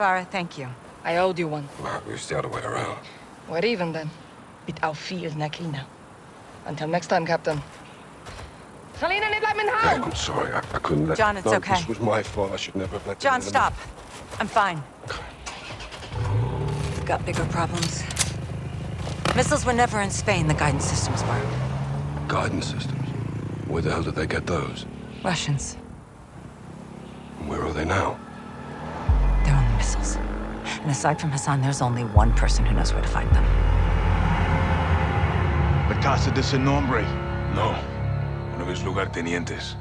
Farah, thank you. I owed you one. Well, it's the other way around. We're even then. Mit auf viel Nakina. Until next time, Captain. Selina, niet laat me in I'm sorry. I, I couldn't let John, it's no, okay. This was my fault. I should never have let John, stop. I'm fine. We've got bigger problems. Missiles were never in Spain, the guidance systems were. Guidance systems. Where the hell did they get those? Russians. And where are they now? And aside from Hassan, there's only one person who knows where to find them. La Casa de Sin Nombre. No. One of his lugartenientes.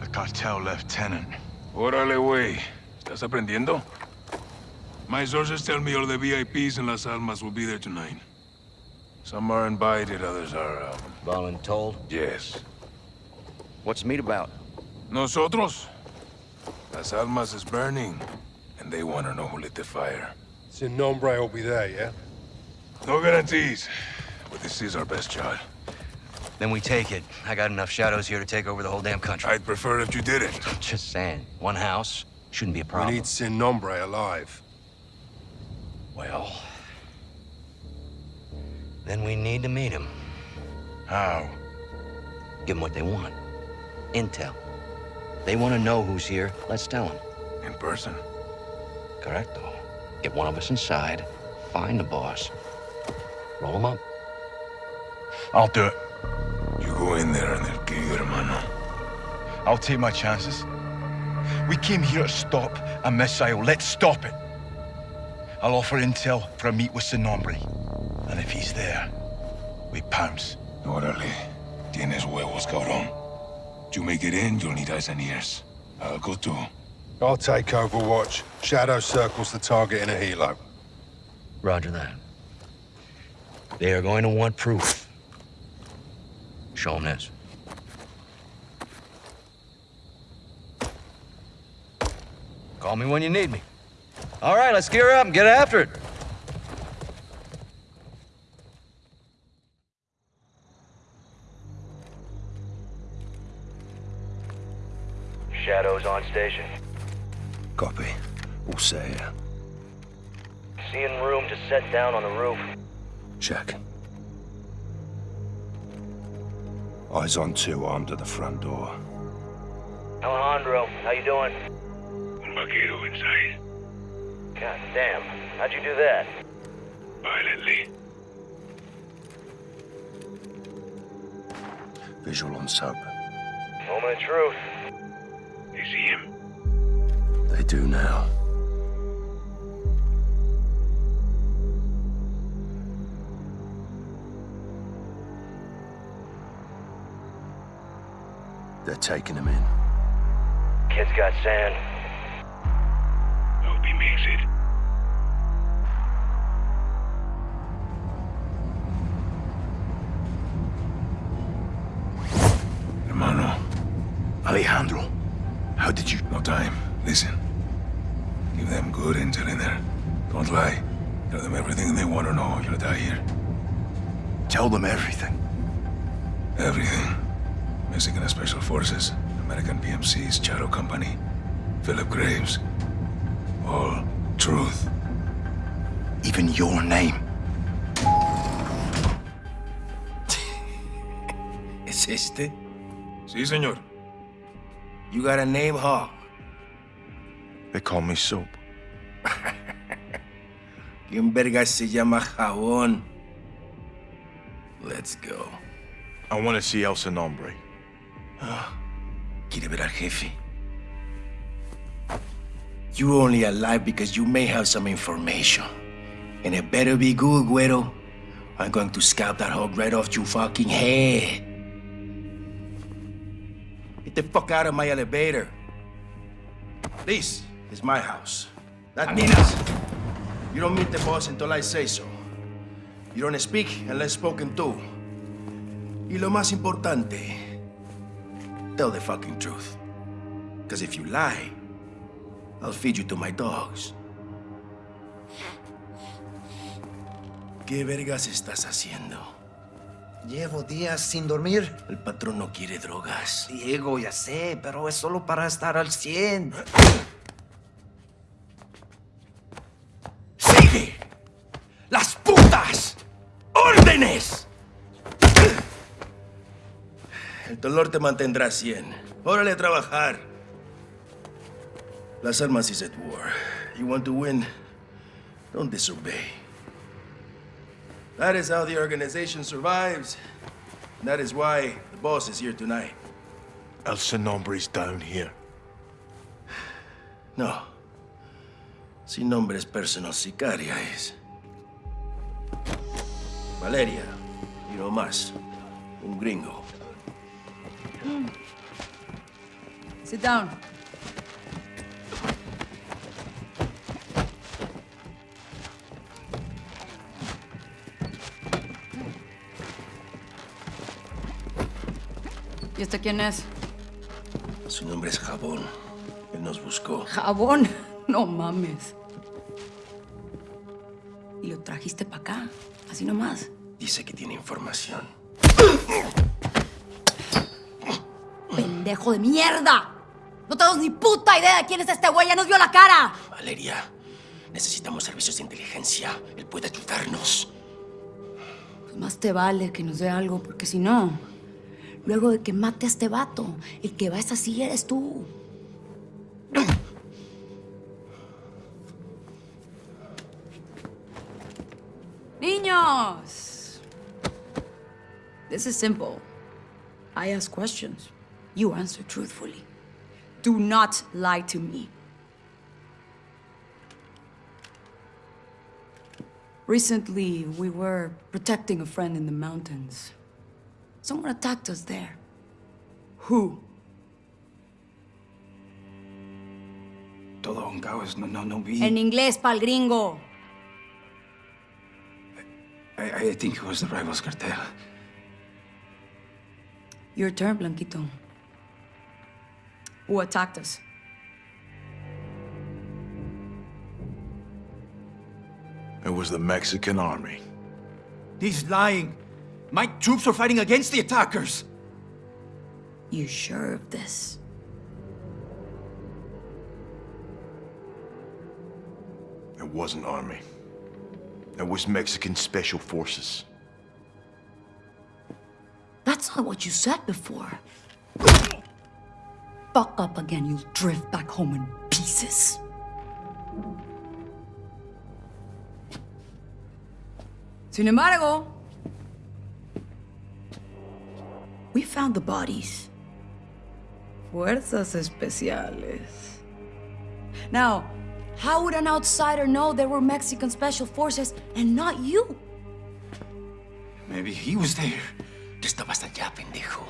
The cartel lieutenant. Órale, güey. ¿Estás aprendiendo? My sources tell me all the VIPs in Las Almas will be there tonight. Some are invited, others are, um, Voluntold? yes. What's the meet about? Nosotros? Las Almas is burning, and they want to know who lit the fire. Sin Nombre will be there, yeah? No guarantees, but this is our best shot. Then we take it. I got enough shadows here to take over the whole damn country. I'd prefer if you didn't. Just saying. One house shouldn't be a problem. We need Sin Nombre alive. Well... Then we need to meet him. How? Give them what they want. Intel. They want to know who's here. Let's tell them. In person? Correcto. Get one of us inside. Find the boss. Roll him up. I'll do it. You go in there and they'll kill you, hermano. I'll take my chances. We came here to stop a missile. Let's stop it. I'll offer intel for a meet with Sin Nombre. And if he's there, we pounce. Órale. Tienes huevos, cabrón. You make it in, you'll need eyes and ears. I'll go too. I'll take Overwatch. Shadow circles the target in a helo. Roger that. They are going to want proof. Show them this. Call me when you need me. All right, let's gear up and get after it. Shadows on station. Copy. All set here. Seeing room to set down on the roof. Check. Eyes on two armed at the front door. Alejandro, how you doing? Un vaquero inside. God damn, how'd you do that? Violently. Visual on sub. Moment of truth. They see him. They do now. They're taking him in. Kid's got sand. Hope he makes it. Hermano, Alejandro, how did you... no time. Listen. Give them good intel in there. Don't lie. Tell them everything they want to know. You'll die here. Tell them everything. Everything. Mexican Special Forces, American PMC's Shadow Company, Philip Graves. All truth. Even your name. ¿Es este? Sí, señor. You got a name, huh? They call me Soap. ¿Quién verga se llama Jabón? Let's go. I want to see El Nombre. Ah, ¿Quiere ver al jefe? You're only alive because you may have some information. And it better be good, Güero. I'm going to scalp that hog right off your fucking head. Get the fuck out of my elevator. This is my house. That means you don't meet the boss until I say so. You don't speak unless spoken to. Y lo más importante, tell the fucking truth. Because if you lie, I'll feed you to my dogs. ¿Qué vergas estás haciendo? Llevo días sin dormir. El patrón no quiere drogas. Diego, ya sé, pero es solo para estar al 100. ¡Las putas! ¡Órdenes! El dolor te mantendrá 100. Órale a trabajar. Las Almas is at war. You want to win? Don't disobey. That is how the organization survives. And that is why the boss is here tonight. El Sin Nombre's down here. No. Sin nombre es personal sicaria es. Valeria, y no más. Un gringo. Sit down. ¿Y este quién es? Su nombre es Jabón. Él nos buscó. Jabón. No mames. Y lo trajiste para acá, así nomás. Dice que tiene información. ¡Pendejo de mierda! No tenemos ni puta idea de quién es este güey, ya nos vio la cara. Valeria, necesitamos servicios de inteligencia. Él puede ayudarnos. Pues más te vale que nos dé algo, porque si no, luego de que mate a este vato, el que va a esa silla eres tú. Niños! This is simple. I ask questions. You answer truthfully. Do not lie to me. Recently, we were protecting a friend in the mountains. Someone attacked us there. Who? Todo caos, no, no, no vi. En inglés, pal gringo. I, I think it was the rivals cartel. Your turn, Blanquito. Who attacked us? It was the Mexican army. He's lying. My troops are fighting against the attackers. You sure of this? It wasn't army. It was Mexican special forces. That's not what you said before. Fuck up again, you'll drift back home in pieces. Sin embargo, we found the bodies. Fuerzas especiales. Now, how would an outsider know there were Mexican special forces and not you? Maybe he was there. Tú estabas allá, pendejo.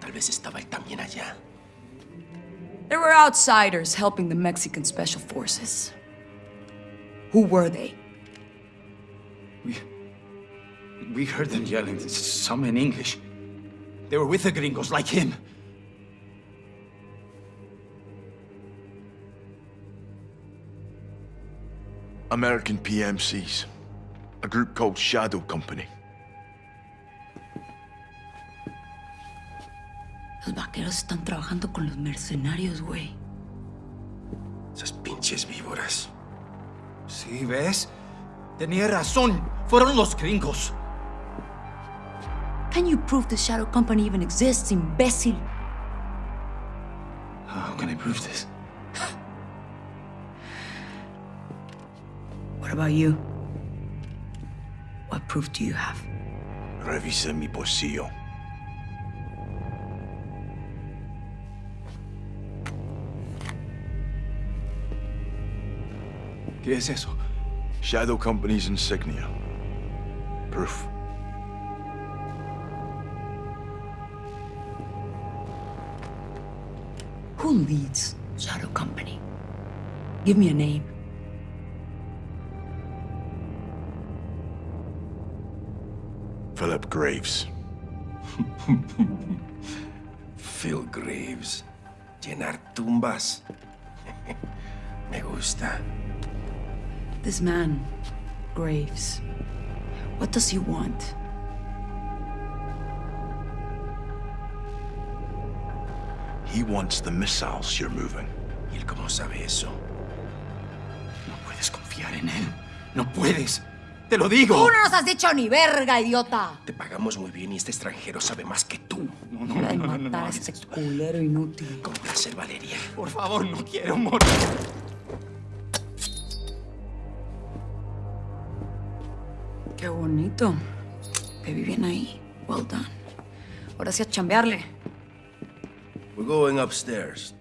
Tal vez estaba él también allá. There were outsiders helping the Mexican special forces. Who were they? We, we heard them yelling, some in English. They were with the gringos, like him. American PMCs. A group called Shadow Company. Los vaqueros están trabajando con los mercenarios, güey. Esas pinches víboras. Sí, ¿ves? Tenía razón. Fueron los gringos. Can you prove the Shadow Company even exists, imbécil? How can I prove this? What about you? What proof do you have? Revise mi bolsillo. ¿Qué es eso? Shadow Company's insignia. Proof. Who leads Shadow Company? Give me a name. Philip Graves. Phil Graves. Llenar tumbas. Me gusta. This man, Graves. What does he want? He wants the missiles you're moving. ¿Y él cómo sabe eso? No puedes confiar en él. No puedes. Te lo digo. Tú no nos has dicho ni verga, idiota. Te pagamos muy bien y este extranjero sabe más que tú. No, no, no, no, no, matar no, a este culero inútil. Con placer, Valeria. Por favor, no quiero morir. Qué bonito. Te vi bien ahí. Well done. Ahora sí a chambearle. We're going upstairs.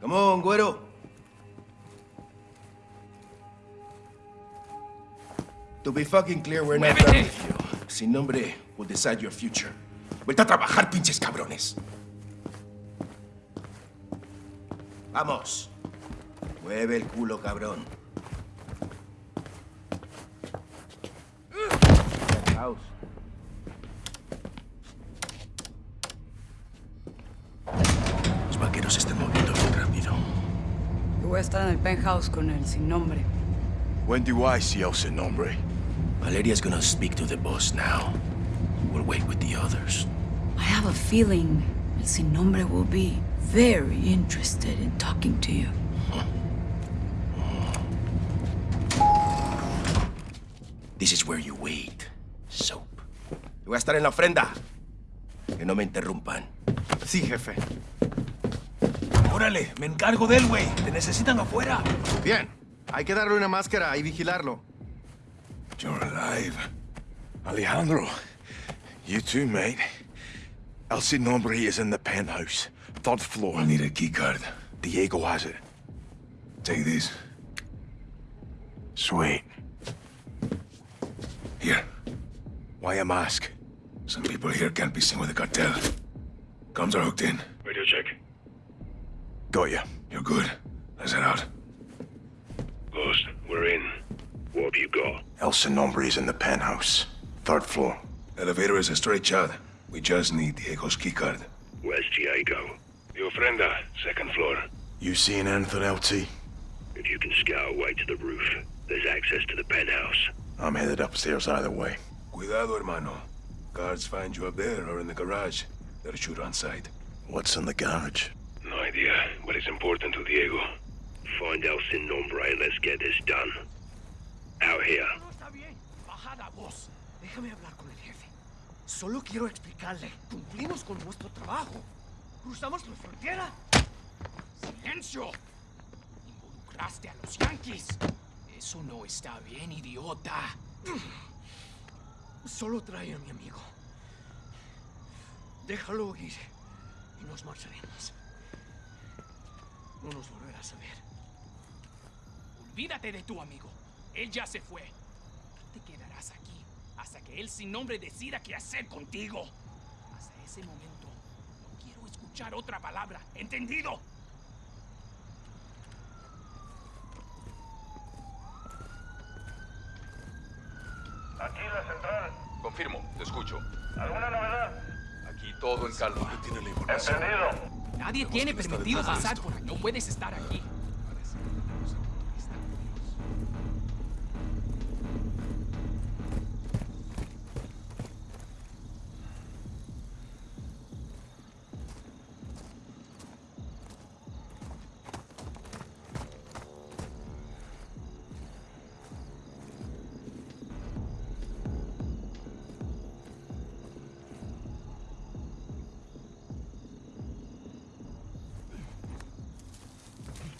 Come on, güero. To be fucking clear, we're not done with you. Sin nombre will decide your future. Vuelta a trabajar, pinches cabrones. Vamos. Mueve el culo, cabrón. House. Los vaqueros se están moviendo bien rápido. Yo voy a estar en el penthouse con él, sin nombre. When do I see El Sin Nombre? Valeria's gonna speak to the boss now. We'll wait with the others. I have a feeling El Sin Nombre will be very interested in talking to you. This is where you wait. Soap. Yo voy a estar en la ofrenda. Que no me interrumpan. Sí, jefe. Órale, me encargo de él, güey. Te necesitan afuera. Bien. Hay que darle una máscara y vigilarlo. You're alive. Alejandro, you too, mate. El Sin Nombre is in the penthouse, third floor. I'll need a key card. Diego has it. Take this. Sweet. Here. Why a mask? Some people here can't be seen with the cartel. Comms are hooked in. Radio check. Got you. You're good. Let's head out. Ghost, we're in. What have you got? El Sin Nombre is in the penthouse, third floor. Elevator is a straight shot. We just need Diego's keycard. Where's Diego? The ofrenda, second floor. You seeing anything, LT? If you can scout away to the roof, there's access to the penthouse. I'm headed upstairs either way. Cuidado, hermano. Guards find you up there or in the garage. They'll shoot on sight. What's in the garage? No idea, but it's important to Diego. Find El Sin Nombre and let's get this done. Out here. No está bien. Bajada, voz. Déjame hablar con el jefe. Solo quiero explicarle. Cumplimos con nuestro trabajo. Cruzamos la frontera. ¡Silencio! Involucraste a los yankees. Eso no está bien, idiota. Solo trae a mi amigo. Déjalo ir y nos marcharemos. No nos volverás a ver. Olvídate de tu amigo. Él ya se fue. Tú te quedarás aquí hasta que él sin nombre decida qué hacer contigo. Hasta ese momento, no quiero escuchar otra palabra. ¿Entendido? Aquí la central. Confirmo, te escucho. ¿Alguna novedad? Aquí todo en calma. Tiene la información. Entendido. Nadie tiene permitido pasar por aquí. No puedes estar aquí.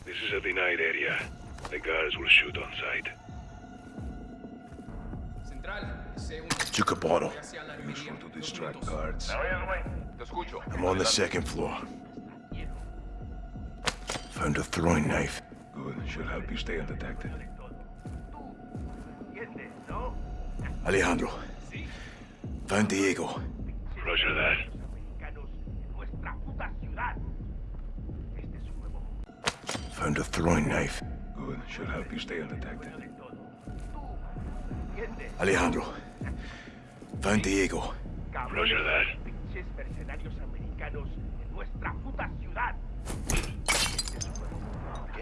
This is a denied area. The guards will shoot on sight. Central, Took a bottle. Useful to distract guards. I'm on the second floor. Found a throwing knife. Good. Should help you stay undetected. Alejandro. Found Diego. Roger that. Found a throwing knife. Good. Should help you stay undetected. Alejandro. Found Diego. Roger that.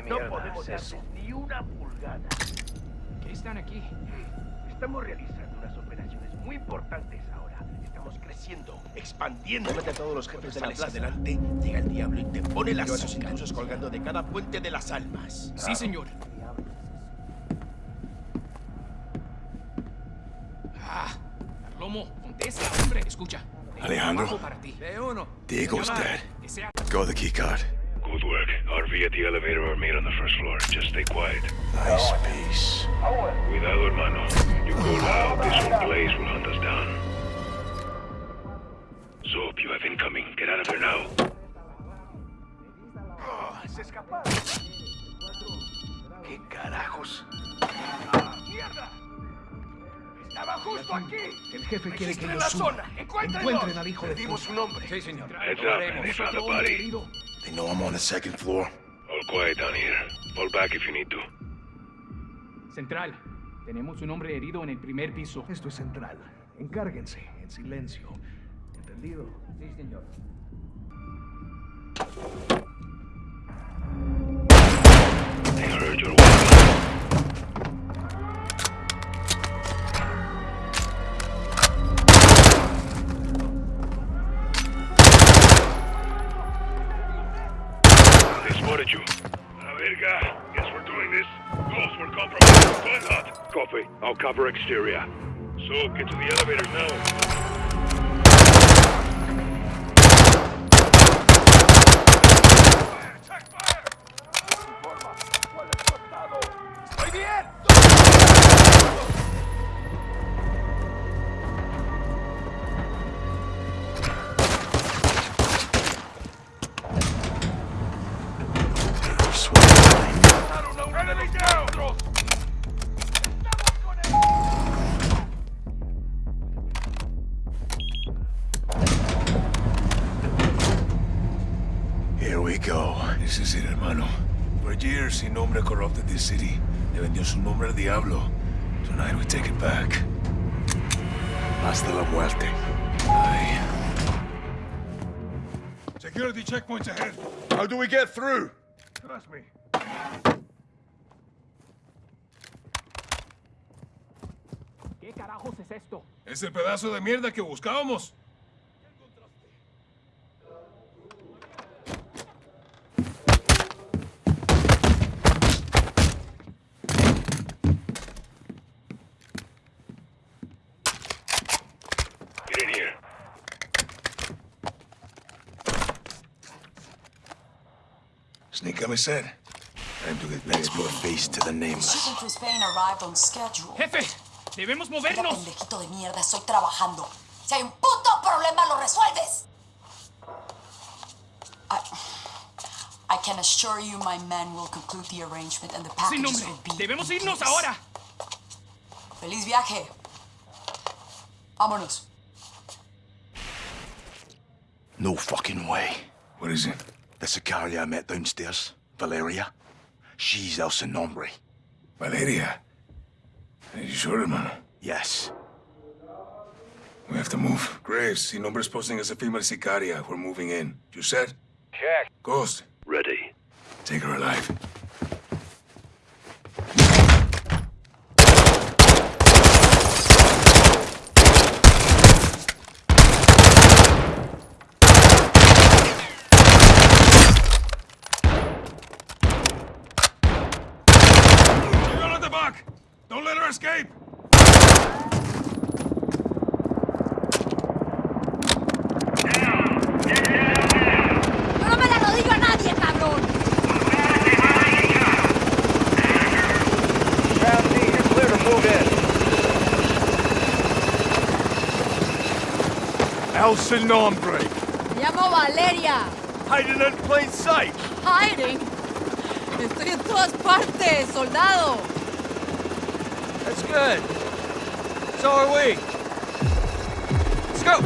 No podemos darles ni una pulgada. ¿Qué están aquí? Estamos realizando unas operaciones muy importantes. Estamos creciendo, expandiendo. Mete a todos los jefes de la plaza delante, llega el diablo y te pone las esos intrusos colgando de cada puente de las almas. Claro. Sí, señor. Ah, Lomo, contesta, hombre. Escucha. Alejandro, para ti. De dead. The key card. Good work. RV at the elevator or made on the first floor. Just stay quiet. Nice piece. Cuidado, hermano. You go loud, this place will hunt us down. Incoming. Get out of here now. Se escaparon. ¿Qué carajos? ¡Mierda! ¡Estaba justo aquí! El jefe quiere que yo suba. zona. Encuentren al hijo de puta. su nombre. Sí, señor. Heads up, they found a body. They know I'm on the second floor. All quiet down here. Fall back if you need to. Central. Tenemos un hombre herido en el primer piso. Esto es central. Encárguense, en silencio. ¿Entendido? Sí, señor. You. We're doing this. Were compromised. Hot. I'll cover exterior. So, get to the elevators now. City. Le vendió su nombre al diablo. Tonight we take it back. Hasta la muerte. Aye. Security checkpoints ahead. How do we get through? Trust me. ¿Qué carajos es esto? Es el pedazo de mierda que buscábamos. Sneak me said. Time to get Let's put a face to the nameless. Shipping to Spain arrived on schedule. ¡Jefe! ¡Debemos Mira, movernos! pendejito de mierda, estoy trabajando. Si hay un puto problema, lo resuelves. I, I can assure you my men will conclude the arrangement and the ¡Sin packages nombre! will be ¡Debemos in irnos place. ahora! ¡Feliz viaje! Vámonos. No fucking way. What is it? The Sicaria I met downstairs, Valeria. She's El Sin Nombre. Valeria. Are you sure, hermano? Yes. We have to move. Graves, Sin Nombre's posting as a female sicaria. We're moving in. You said? Check. Ghost, Ready. take her alive. Nadie, cabrón! El Sin Nombre. Me llamo Valeria. Hiding in plain sight. Hiding. Estoy en todas partes, soldado. That's good. So are we. Let's go.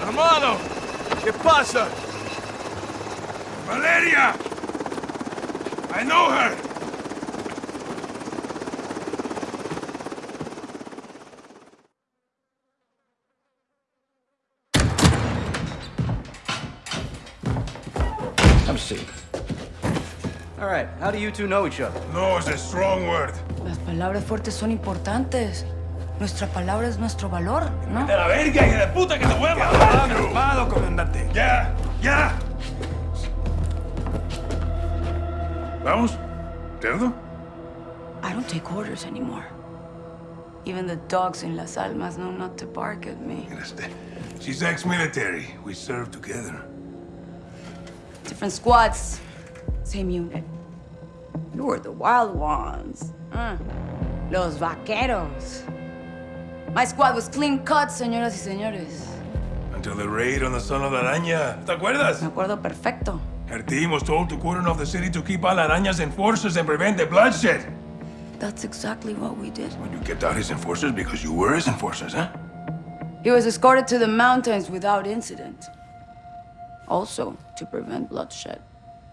Hermano, ¿qué pasa? Valeria! I know her! Right, how do you two know each other? No is a strong word. Las palabras fuertes son importantes. Nuestra palabra es nuestro valor, ¿no? ¡De la verga, hija de puta, que te voy a matar! Armado, comandante. ¡Ya! ¡Ya! Vamos? Cerdo? I don't take orders anymore. Even the dogs in Las Almas know not to bark at me. She's ex-military. We served together. Different squads, same unit. You were the wild ones. Uh, los vaqueros. My squad was clean cut, señoras y señores. Until the raid on the Son of Araña. ¿Te acuerdas? Me acuerdo perfecto. Her team was told to cordon off the city to keep all Araña's enforcers and prevent the bloodshed. That's exactly what we did. When you kept out his enforcers because you were his enforcers, huh? He was escorted to the mountains without incident. Also, to prevent bloodshed.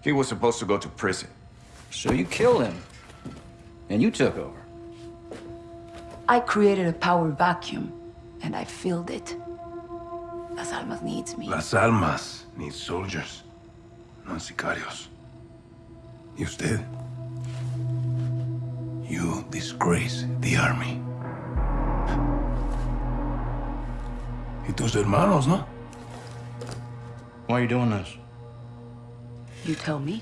He was supposed to go to prison. So you killed him. And you took over. I created a power vacuum, and I filled it. Las Almas needs me. Las Almas needs soldiers, not sicarios. Y usted? You disgrace the army. Y tus hermanos, no? Why are you doing this? You tell me.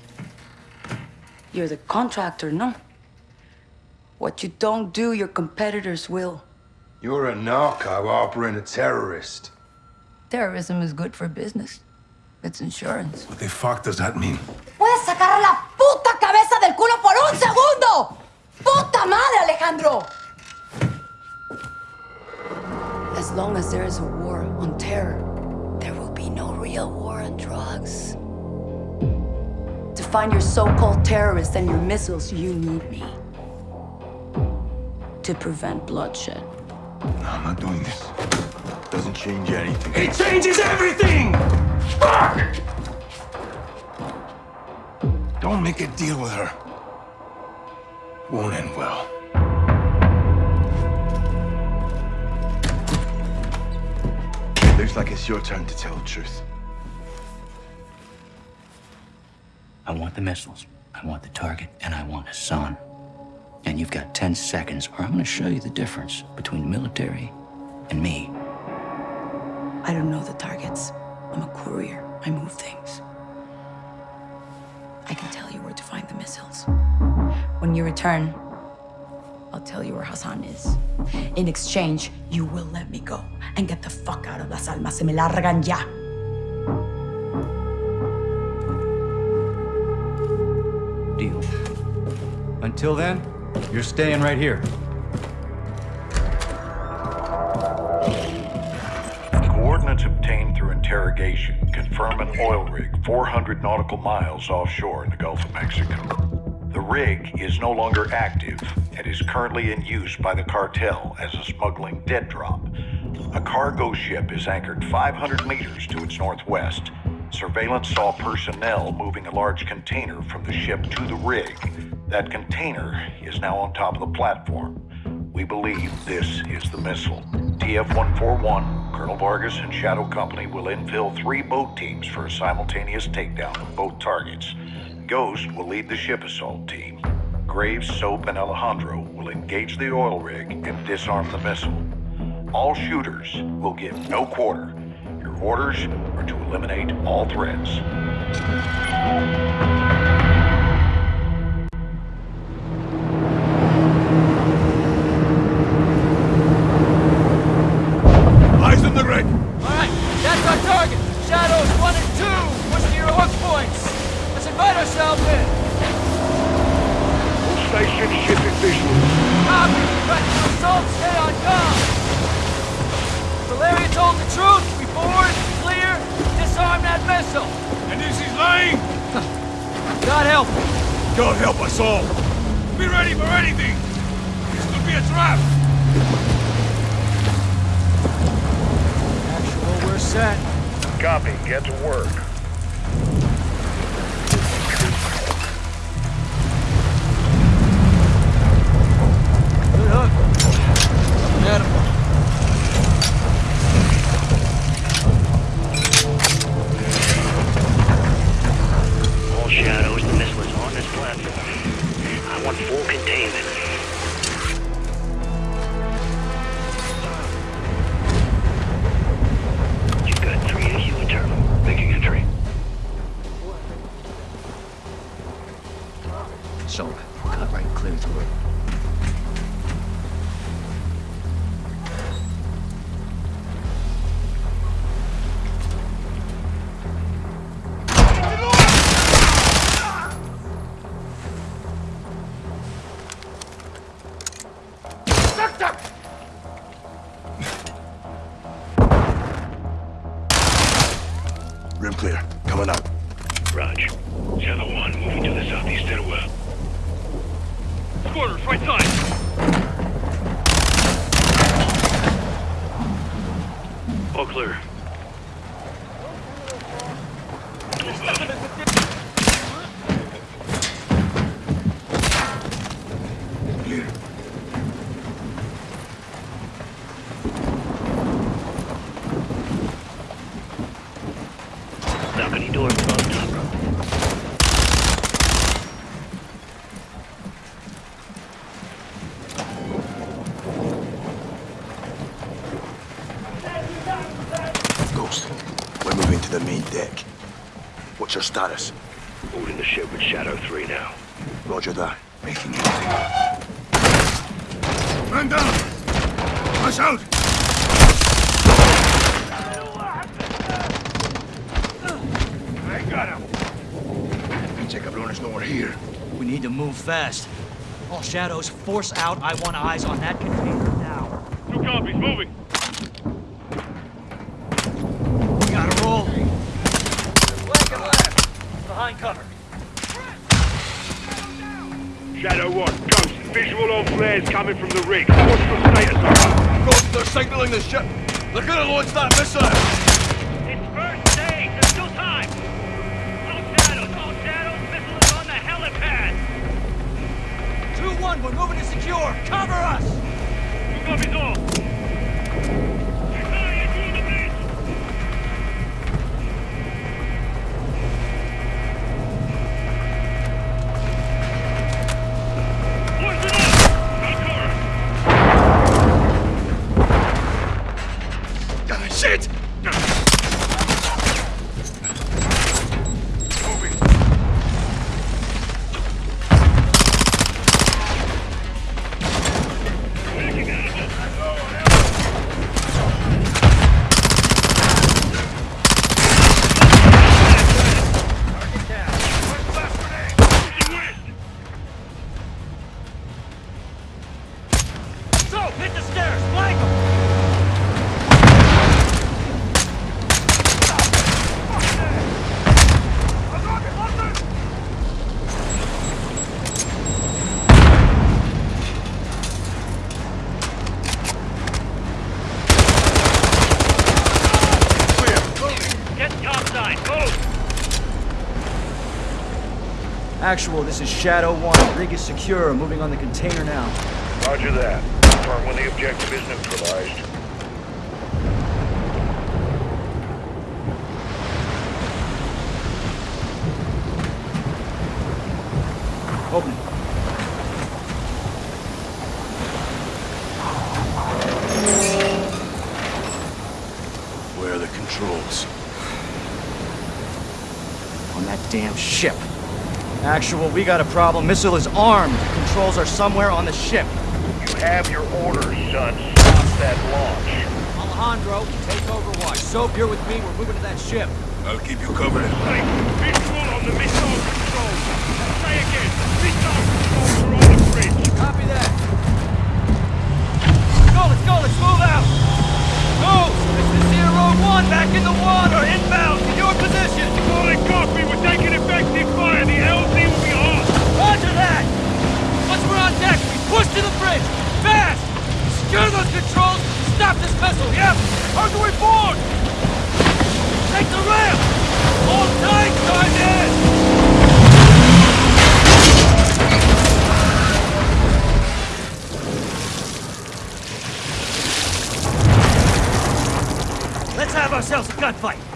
You're the contractor, no? What you don't do, your competitors will. You're a narco harboring a terrorist. Terrorism is good for business. It's insurance. What the fuck does that mean? ¡Puedes sacar la puta cabeza del culo por un segundo! ¡Puta madre, Alejandro! As long as there is a war on terror, there will be no real war on drugs. To find your so-called terrorists and your missiles, you need me. To prevent bloodshed. No, I'm not doing this. It Doesn't change anything. It changes everything! Fuck! Don't make a deal with her. Won't end well. Looks like it's your turn to tell the truth. I want the missiles, I want the target, and I want Hassan. And you've got 10 seconds, or I'm gonna show you the difference between the military and me. I don't know the targets. I'm a courier. I move things. I can tell you where to find the missiles. When you return, I'll tell you where Hassan is. In exchange, you will let me go and get the fuck out of Las Almas. Se me largan ya. Deal. Until then, you're staying right here. Coordinates obtained through interrogation confirm an oil rig 400 nautical miles offshore in the Gulf of Mexico. The rig is no longer active and is currently in use by the cartel as a smuggling dead drop. A cargo ship is anchored 500 meters to its northwest. Surveillance saw personnel moving a large container from the ship to the rig. That container is now on top of the platform. We believe this is the missile. TF-141, Colonel Vargas and Shadow Company will infill three boat teams for a simultaneous takedown of both targets. Ghost will lead the ship assault team. Graves, Soap, and Alejandro will engage the oil rig and disarm the missile. All shooters will give no quarter. Your orders are to eliminate all threats. Eyes on the rig! All right, that's our target. Shadows one and two. Push to your hook points. Let's invite ourselves in. All station shipping visual. Copy. Ready to assault. Stay on guard. Valeria told the truth. We board, clear, disarm that missile. And this is lying? God help. God help us all. Be ready for anything. This could be a trap. Actual, we're set. Copy. Get to work. full containment. You've got three AU internal. Making entry. Shoulder. Cut right clear through it. We're moving to the main deck. What's your status? Holding the ship with Shadow 3 now. Roger that. Making it. Man down! Rush out! I got him! Pinche cabrones nowhere here. We need to move fast. All shadows, force out. I want eyes on that container now. Two copies, moving! We gotta roll. Flank and left. Behind cover. Shadow 1, Ghost, visual on flares coming from the rig. What's the status? Ghost, they're signaling the ship. They're gonna launch that missile. It's first stage, there's still time! All shadows, all shadows, missile is on the helipad! 2-1, we're moving to secure. Cover us! Two copies all! Actual, this is Shadow 1. Rig is secure. Moving on the container now. Roger that. Confirm when the objective is neutralized. Open it. Where are the controls? On that damn ship. Actual, we got a problem. Missile is armed. Controls are somewhere on the ship. You have your orders, son. Stop that launch. Alejandro, take over watch. Soap, you're with me. We're moving to that ship. I'll keep you covered. Hey, visual on the missile control. Say again, missile controls are on the bridge. Copy that. Let's go, let's go, let's move out. Go! This is Zero One, back in the water, inbound, to your position. Solid copy, we're taking effective fire. The LZ will be on. Roger that! Once we're on deck, we push to the bridge! Fast! Secure those controls! Stop this vessel, yep! Target we board! Take the ramp! Hold tight, Sergeant! Have ourselves a gunfight!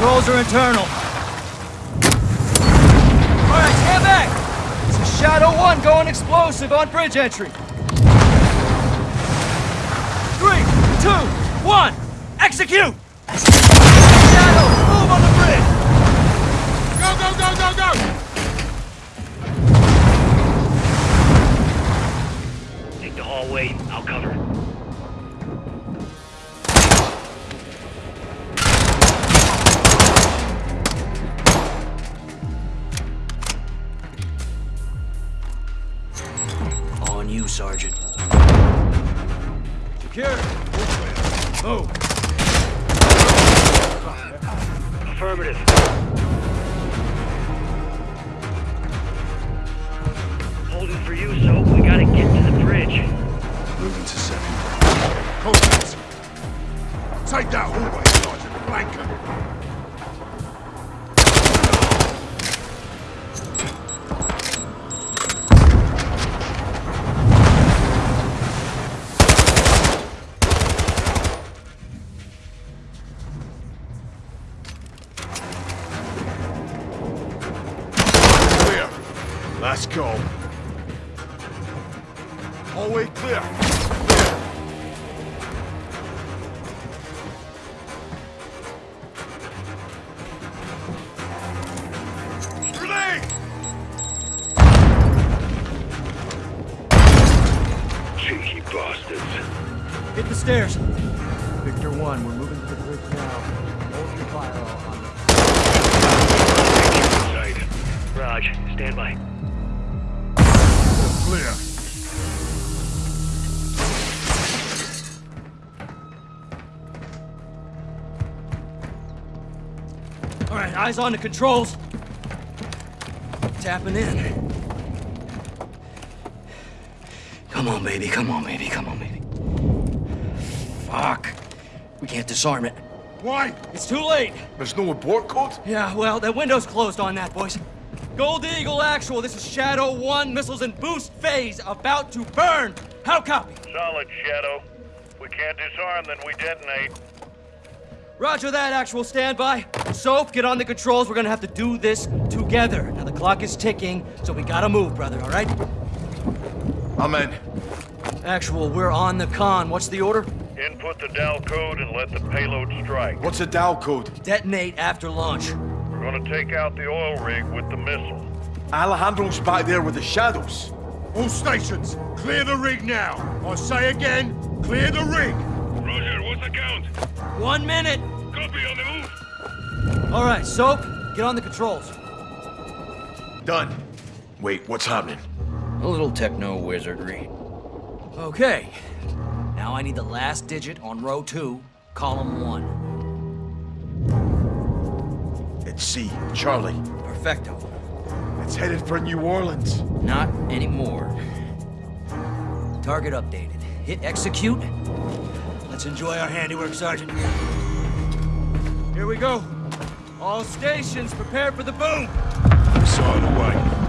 Controls are internal. All right, stand back. This is Shadow 1 going explosive on bridge entry. Three, two, one, execute! Shadow, move on the bridge! Go, go, go, go, go! Take the hallway. I'll cover. On eyes on the controls. Tapping in. Come on, baby. Come on, baby. Come on, baby. Fuck. We can't disarm it. Why? It's too late. There's no abort code? Yeah, well, that window's closed on that, boys. Gold Eagle Actual, this is Shadow 1, missiles in boost phase, about to burn. How copy? Solid, Shadow. We can't disarm, then we detonate. Roger that, Actual, standby. Soap, get on the controls. We're gonna have to do this together. Now, the clock is ticking, so we gotta move, brother, all right? Amen. Actual, we're on the con. What's the order? Input the DAL code and let the payload strike. What's a DAL code? Detonate after launch. We're gonna take out the oil rig with the missile. Alejandro's back there with the shadows. All stations, clear the rig now. I say again, clear the rig. Roger, what's the count? One minute. Copy on the move. All right, Soap, get on the controls. Done. Wait, what's happening? A little techno wizardry. Okay. Now I need the last digit on row two, column one. It's C, Charlie. Perfecto. It's headed for New Orleans. Not anymore. Target updated. Hit execute. Let's enjoy our handiwork, Sergeant. Here we go. All stations, prepare for the boom. Missile away. Look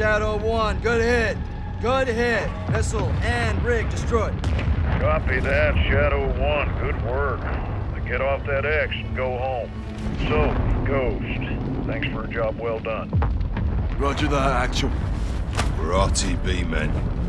Shadow 1. Good hit. Good hit. Missile and rig destroyed. Copy that, Shadow 1. Good work. Now get off that X and go home. So, Ghost, thanks for a job well done. Roger that, actual. We're RTB men.